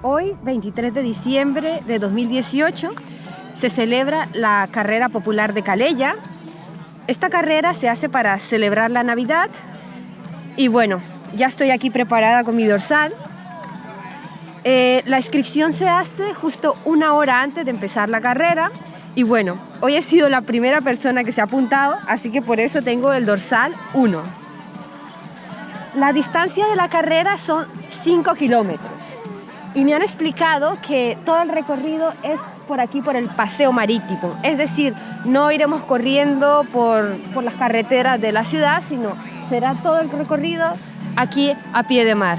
Hoy, 23 de diciembre de 2018, se celebra la Carrera Popular de Calella. Esta carrera se hace para celebrar la Navidad y bueno, ya estoy aquí preparada con mi dorsal. Eh, la inscripción se hace justo una hora antes de empezar la carrera y bueno, hoy he sido la primera persona que se ha apuntado, así que por eso tengo el dorsal 1. La distancia de la carrera son 5 kilómetros y me han explicado que todo el recorrido es por aquí, por el paseo marítimo. Es decir, no iremos corriendo por, por las carreteras de la ciudad, sino será todo el recorrido aquí a pie de mar.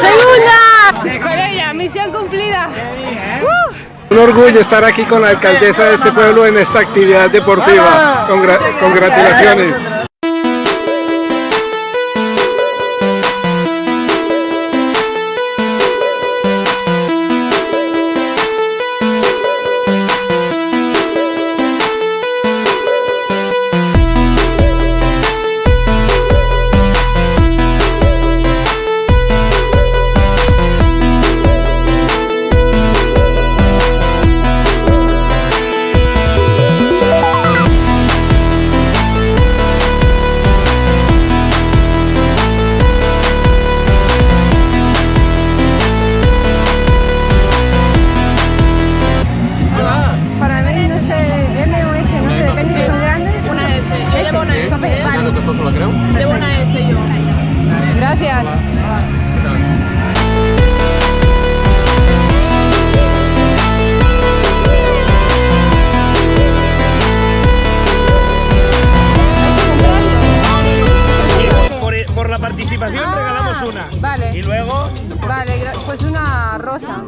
¡Segunda! Con ella, misión cumplida. Un orgullo estar aquí con la alcaldesa de este pueblo en esta actividad deportiva. Congra- congratulaciones. Vale. Llevo una S yo. Gracias. Por, por la participación Ah, regalamos una. Vale. Y luego Vale, pues una rosa.